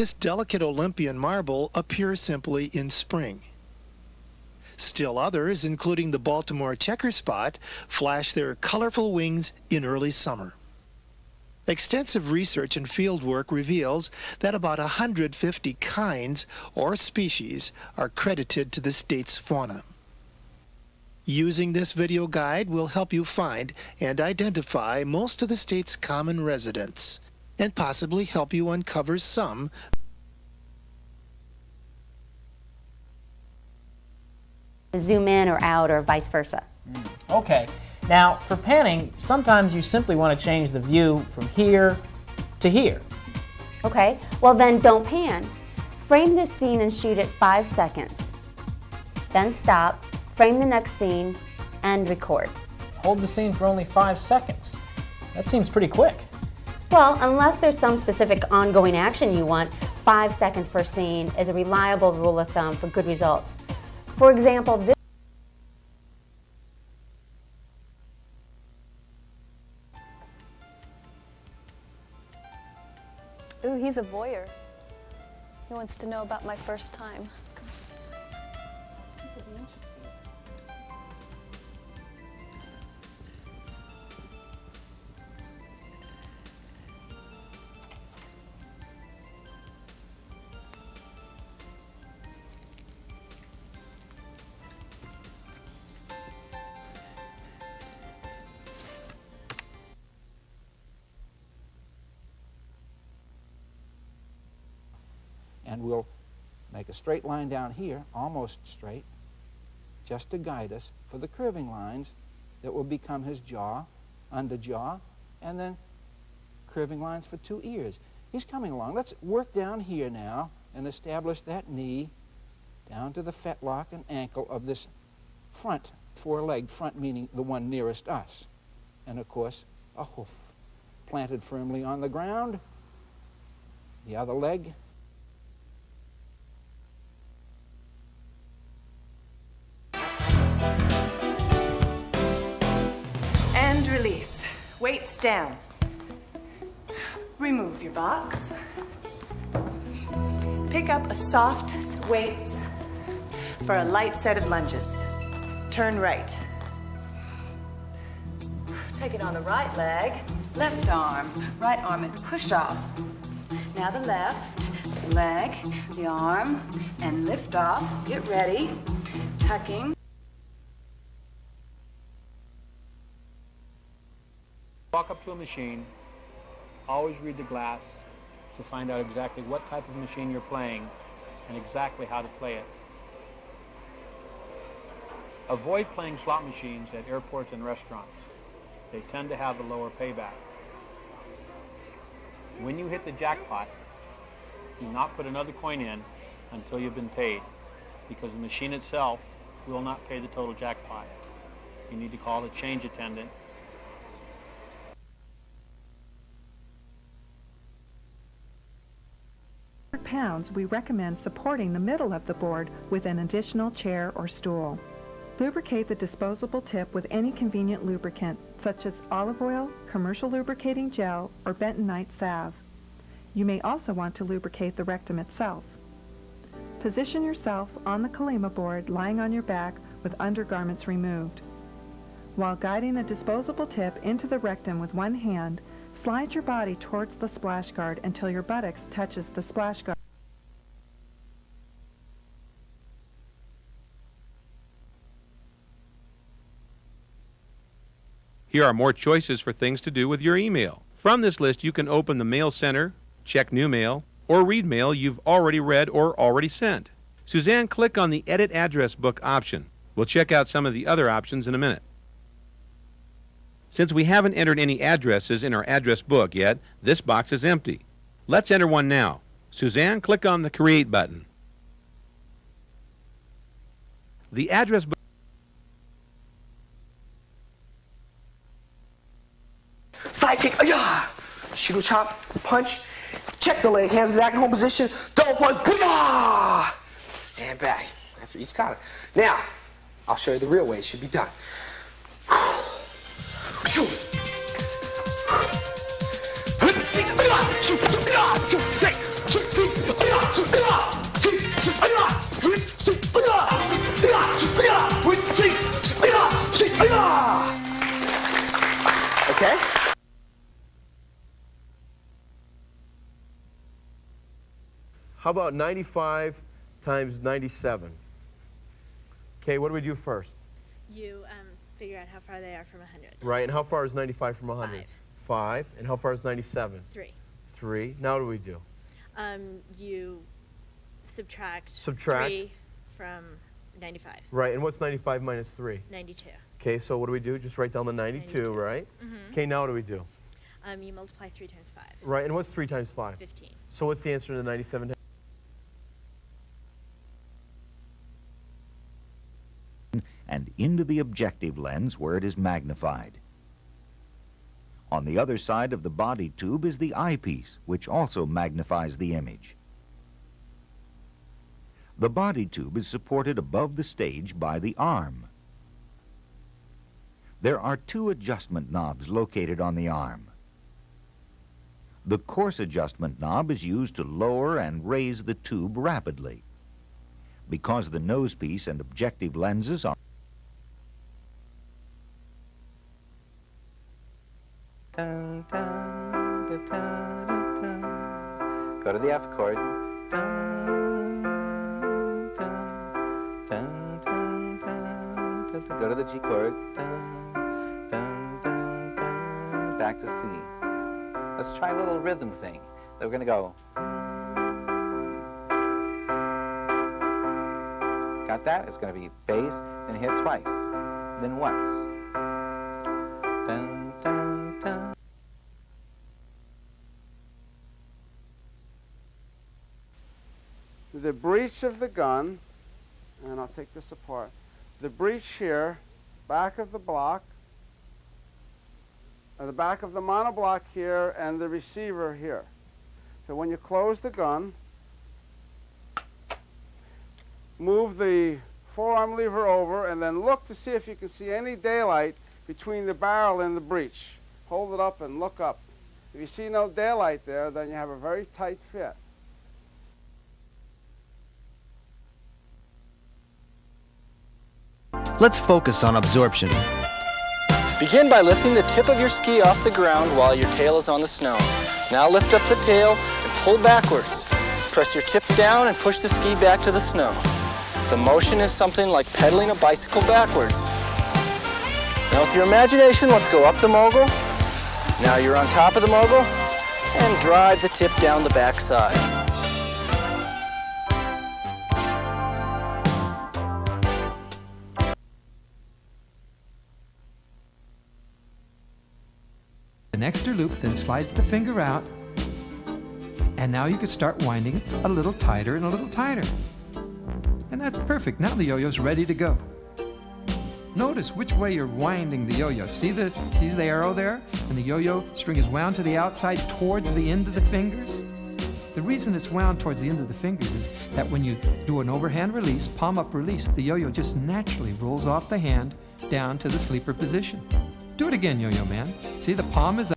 This delicate Olympia marble appears simply in spring. Still others, including the Baltimore checker spot, flash their colorful wings in early summer. Extensive research and fieldwork reveals that about 150 kinds or species are credited to the state's fauna. Using this video guide will help you find and identify most of the state's common residents and possibly help you uncover some zoom in or out or vice versa. Mm. Okay. Now, for panning, sometimes you simply want to change the view from here to here. Okay, well then don't pan. Frame this scene and shoot it five seconds. Then stop, frame the next scene, and record. Hold the scene for only five seconds. That seems pretty quick. Well, unless there's some specific ongoing action you want, five seconds per scene is a reliable rule of thumb for good results. For example, this Ooh, he's a voyeur. He wants to know about my first time. This is interesting. And we'll make a straight line down here, almost straight, just to guide us for the curving lines that will become his jaw, under jaw, and then curving lines for two ears. He's coming along. Let's work down here now and establish that knee down to the fetlock and ankle of this front four-leg, front meaning the one nearest us. And of course, a hoof planted firmly on the ground, the other leg release. Weights down. Remove your box. Pick up a soft weights for a light set of lunges. Turn right. Take it on the right leg, left arm, right arm and push off. Now the left leg, the arm, and lift off. Get ready. Tucking. Walk up to a machine, always read the glass to find out exactly what type of machine you're playing and exactly how to play it. Avoid playing slot machines at airports and restaurants. They tend to have a lower payback. When you hit the jackpot, do not put another coin in until you've been paid because the machine itself will not pay the total jackpot. You need to call the change attendant pounds, we recommend supporting the middle of the board with an additional chair or stool. Lubricate the disposable tip with any convenient lubricant, such as olive oil, commercial lubricating gel, or bentonite salve. You may also want to lubricate the rectum itself. Position yourself on the Colema board lying on your back with undergarments removed. While guiding the disposable tip into the rectum with one hand, slide your body towards the splash guard until your buttocks touches the splash guard. Here are more choices for things to do with your email. From this list, you can open the Mail Center, check new mail, or read mail you've already read or already sent. Suzanne, click on the Edit Address Book option. We'll check out some of the other options in a minute. Since we haven't entered any addresses in our address book yet, this box is empty. Let's enter one now. Suzanne, click on the Create button. The address book Sidekick, uh, yeah. Shuto chop, punch. Check the leg, hands back in home position. Double punch. And back after each kata. Now, I'll show you the real way it should be done. Okay? How about 95 times 97? Okay, what do we do first? You um, figure out how far they are from 100. Right, and how far is 95 from 100? Five. Five. And how far is 97? Three. Three. Now what do we do? Um, you subtract, Subtract. 3 from 95. Right, and what's 95 minus 3? 92. Okay, so what do we do? Just write down the 92, right? Mhm. Okay, now what do we do? Um, you multiply 3 times 5. Right, and what's 3 times 5? 15. So what's the answer to 97? And into the objective lens where it is magnified. On the other side of the body tube is the eyepiece, which also magnifies the image. The body tube is supported above the stage by the arm. There are two adjustment knobs located on the arm. The coarse adjustment knob is used to lower and raise the tube rapidly. Because the nosepiece and objective lenses are Go to the F chord. Go to the G chord. Back to C. Let's try a little rhythm thing. We're going to go. Got that? It's going to be bass, then hit twice, then once. Breech of the gun, and I'll take this apart. The breech here, back of the block, uh, the back of the monoblock here, and the receiver here. So when you close the gun, move the forearm lever over, and then look to see if you can see any daylight between the barrel and the breech. Hold it up and look up. If you see no daylight there, then you have a very tight fit. Let's focus on absorption. Begin by lifting the tip of your ski off the ground while your tail is on the snow. Now lift up the tail and pull backwards. Press your tip down and push the ski back to the snow. The motion is something like pedaling a bicycle backwards. Now with your imagination, let's go up the mogul. Now you're on top of the mogul and drive the tip down the back side. An extra loop then slides the finger out and now you can start winding a little tighter and a little tighter. And that's perfect. Now the yo-yo's ready to go. Notice which way you're winding the yo-yo. See the, see the arrow there? And the yo-yo string is wound to the outside towards the end of the fingers. The reason it's wound towards the end of the fingers is that when you do an overhand release, palm up release, the yo-yo just naturally rolls off the hand down to the sleeper position. Do it again, yo-yo man. See, the palm is